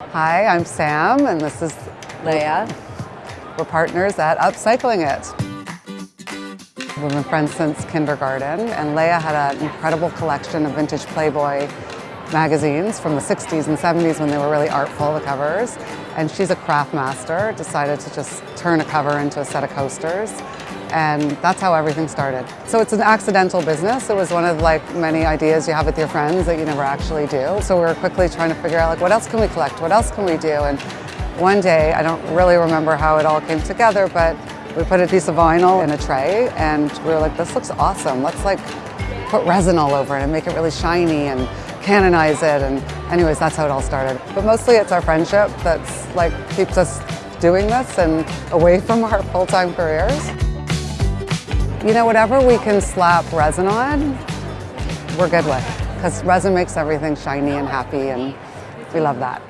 Hi, I'm Sam, and this is Leia. We're partners at Upcycling It. We've been friends since kindergarten, and Leia had an incredible collection of vintage Playboy magazines from the 60s and 70s when they were really artful, the covers. And she's a craft master, decided to just turn a cover into a set of coasters. And that's how everything started. So it's an accidental business. It was one of like many ideas you have with your friends that you never actually do. So we were quickly trying to figure out like what else can we collect? What else can we do? And one day, I don't really remember how it all came together, but we put a piece of vinyl in a tray and we were like, this looks awesome. Let's like put resin all over it and make it really shiny and canonize it. And anyways, that's how it all started. But mostly it's our friendship that's like keeps us doing this and away from our full-time careers. You know, whatever we can slap resin on, we're good with. Because resin makes everything shiny and happy and we love that.